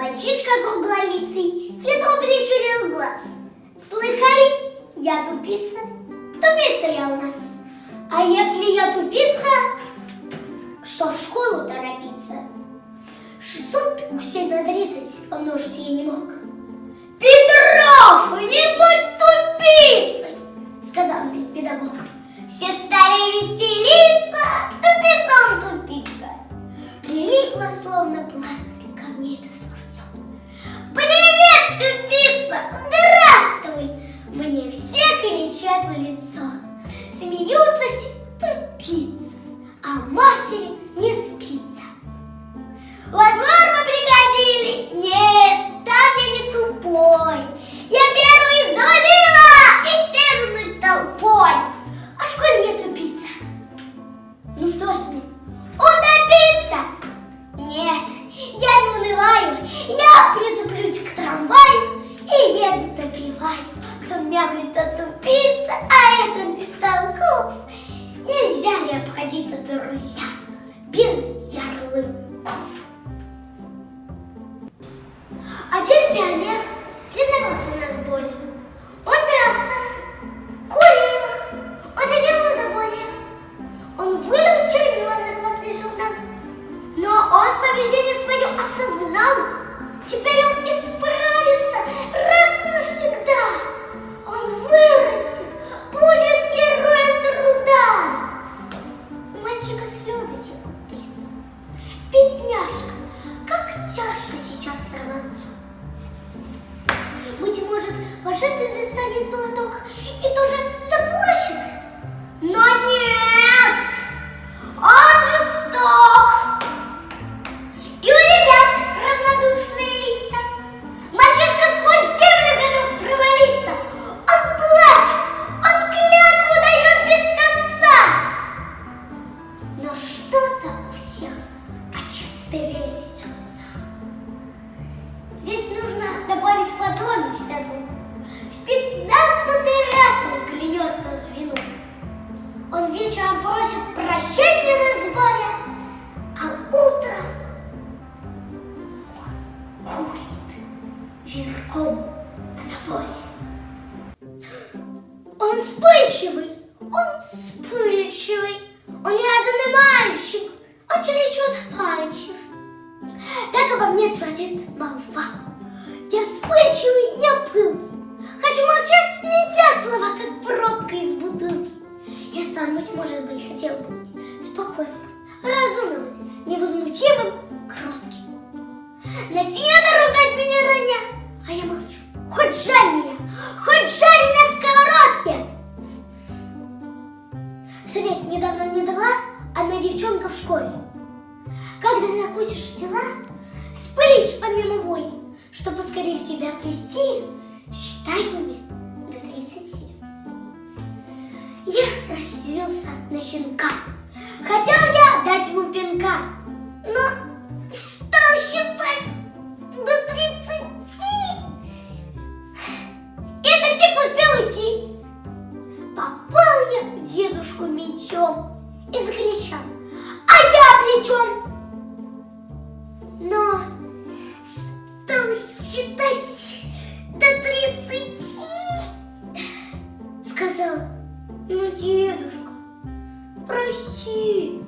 Мальчишка круглолицый, хитро прищурил глаз. Слыхай, я тупица, тупица я у нас. А если я тупица, что в школу торопиться? 600 усиль на 30 помножить я не мог. Допиваю. Кто мямлит, тот тупица, а этот бестолков. Нельзя ли обходить это, друзья, без ярлыков? Один пионер признавался на сборе. Он дрался, курил, он сидел на заборе. Он вылил чернила на классный журнал. Но он поведение свое осознал. Теперь он исправится Бедняжка, как тяжко сейчас сорванцу. Быть может, вошедший достанет молоток верхом на заборе. Он вспыльчивый, он вспыльчивый, он неразумный мальчик, он чересчур запальчив. Так обо мне твердит молва. Я вспыльчивый, я пылкий. Хочу молчать, летят слова, как пробка из бутылки. Я сам, быть может быть, хотел быть спокойным, разумным невозмутимым, кротким. Начнет недавно мне дала одна девчонка в школе. Когда ты накусишь дела, спылишь помимо воли, что поскорее в себя плести, считай уме до 30. Я рассердился на щенка. Хотел я дать ему пинка, но чем? Но стал считать до тридцати. Сказал, ну, дедушка, прости.